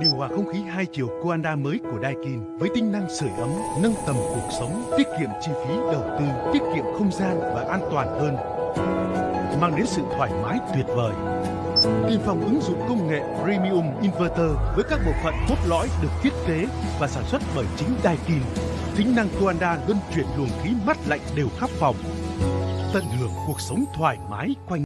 Điều hòa không khí hai chiều Coanda mới của Daikin với tính năng sưởi ấm, nâng tầm cuộc sống, tiết kiệm chi phí đầu tư, tiết kiệm không gian và an toàn hơn, mang đến sự thoải mái tuyệt vời. Tiên phong ứng dụng công nghệ Premium Inverter với các bộ phận cốt lõi được thiết kế và sản xuất bởi chính Daikin. Tính năng Coanda luân chuyển luồng khí mát lạnh đều khắp phòng. Tận hưởng cuộc sống thoải mái quanh